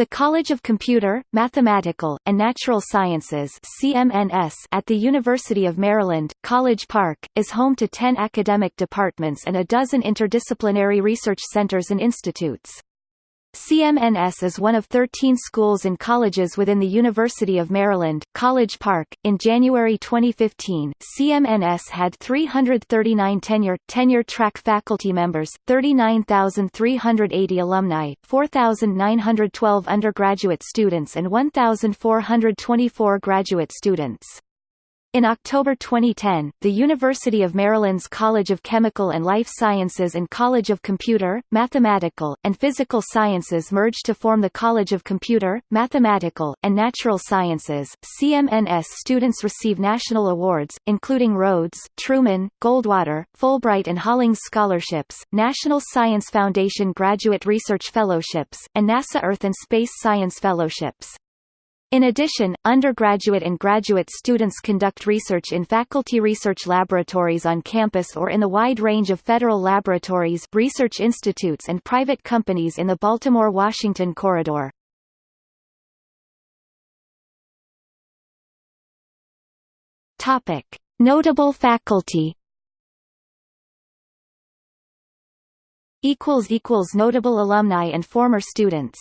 The College of Computer, Mathematical, and Natural Sciences CMNS at the University of Maryland, College Park, is home to 10 academic departments and a dozen interdisciplinary research centers and institutes. CMNS is one of 13 schools and colleges within the University of Maryland, College Park. In January 2015, CMNS had 339 tenure tenure track faculty members, 39,380 alumni, 4,912 undergraduate students and 1,424 graduate students. In October 2010, the University of Maryland's College of Chemical and Life Sciences and College of Computer, Mathematical, and Physical Sciences merged to form the College of Computer, Mathematical, and Natural Sciences. CMNS students receive national awards, including Rhodes, Truman, Goldwater, Fulbright and Hollings scholarships, National Science Foundation Graduate Research Fellowships, and NASA Earth and Space Science Fellowships. In addition, undergraduate and graduate students conduct research in faculty research laboratories on campus or in the wide range of federal laboratories, research institutes and private companies in the Baltimore-Washington corridor. Topic: Notable faculty. Equals equals notable alumni and former students.